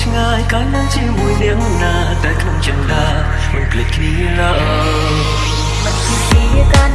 ឆ្ងាយកាលណាជាមួយនាងណា តែក្នុងចិត្តណាមិនភ្លេចគ្នាឡើយមិនភ្លេចគ្នា